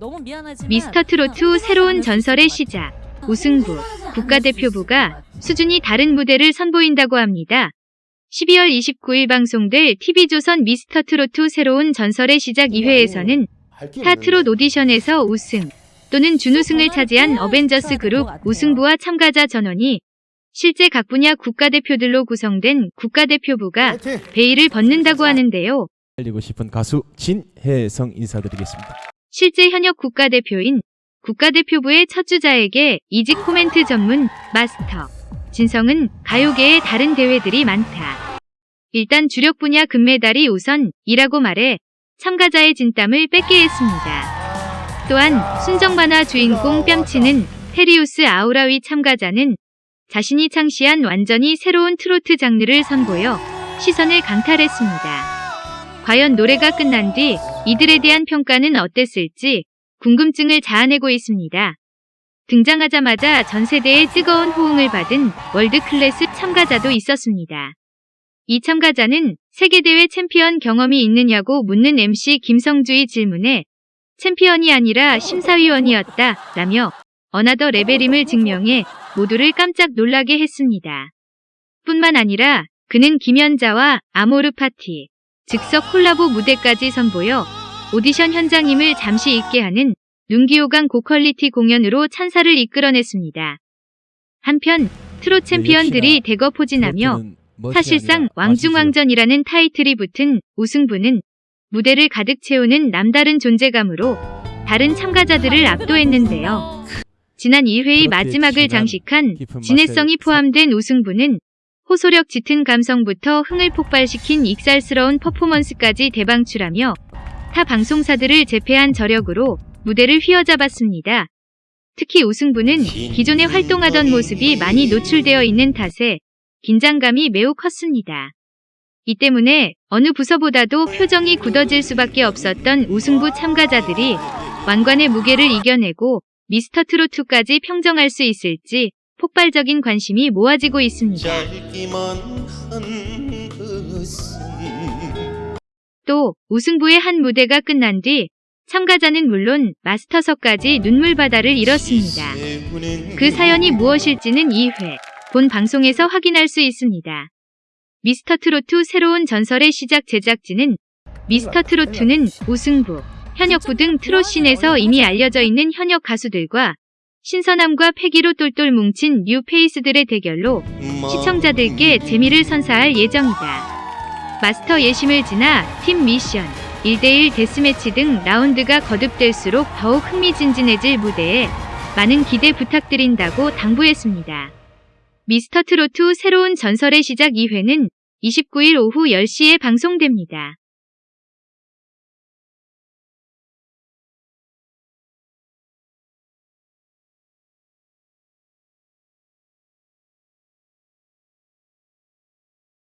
너무 미안하지만 미스터 트로트 새로운 전설의 시작. 우승부, 국가대표부가 수준이 다른 무대를 선보인다고 합니다. 12월 29일 방송될 TV조선 미스터 트로트 새로운 전설의 시작 2회에서는 타트롯 오디션에서 우승 또는 준우승을 차지한 어벤져스 그룹 우승부와 참가자 전원이 실제 각 분야 국가대표들로 구성된 국가대표부가 베일을 벗는다고 하는데요. 알리고 싶은 가수 진혜성 인사드리겠습니다. 실제 현역 국가대표인 국가대표부의 첫 주자에게 이직 코멘트 전문 마스터 진성은 가요계에 다른 대회들이 많다. 일단 주력 분야 금메달이 우선이라고 말해 참가자의 진땀을 뺏게 했습니다. 또한 순정 만화 주인공 뺨치는 테리우스 아우라위 참가자는 자신이 창시한 완전히 새로운 트로트 장르를 선보여 시선을 강탈했습니다. 과연 노래가 끝난 뒤 이들에 대한 평가는 어땠을지 궁금증을 자아내고 있습니다. 등장하자마자 전 세대의 뜨거운 호응을 받은 world class 참가자도 있었습니다. 이 참가자는 세계대회 챔피언 경험이 있느냐고 묻는 MC 김성주의 질문에 챔피언이 아니라 심사위원이었다 라며 another level임을 증명해 모두를 깜짝 놀라게 했습니다. 뿐만 아니라 그는 김연자와 아모르 파티, 즉석 콜라보 무대까지 선보여 오디션 현장임을 잠시 잊게 하는 눈귀호강 고quality 공연으로 찬사를 이끌어냈습니다. 한편 트롯 챔피언들이 대거 포진하며 사실상 왕중왕전이라는 타이틀이 붙은 우승부는 무대를 가득 채우는 남다른 존재감으로 다른 참가자들을 압도했는데요. 지난 2회의 마지막을 장식한 진해성이 포함된 우승부는 호소력 짙은 감성부터 흥을 폭발시킨 익살스러운 퍼포먼스까지 대방출하며 타 방송사들을 제패한 저력으로 무대를 휘어잡았습니다. 특히 우승부는 기존에 활동하던 모습이 많이 노출되어 있는 탓에 긴장감이 매우 컸습니다. 이 때문에 어느 부서보다도 표정이 굳어질 수밖에 없었던 우승부 참가자들이 왕관의 무게를 이겨내고 미스터 트로트까지 평정할 수 있을지 폭발적인 관심이 모아지고 있습니다. 또 우승부의 한 무대가 끝난 뒤 참가자는 물론 마스터석까지 눈물바다를 잃었습니다. 그 사연이 무엇일지는 2회 본 방송에서 확인할 수 있습니다. 미스터 트로트 새로운 전설의 시작 제작진은 미스터 트로트는 우승부, 현역부 등 트롯씬에서 이미 알려져 있는 현역 가수들과 신선함과 패기로 똘똘 뭉친 new face들의 대결로 시청자들께 재미를 선사할 예정이다. 마스터 예심을 지나 팀 미션, 1대1 death match 등 라운드가 거듭될수록 더욱 흥미진진해질 무대에 많은 기대 부탁드린다고 당부했습니다. 미스터 트로트 새로운 전설의 시작 2회는 29일 오후 10시에 방송됩니다.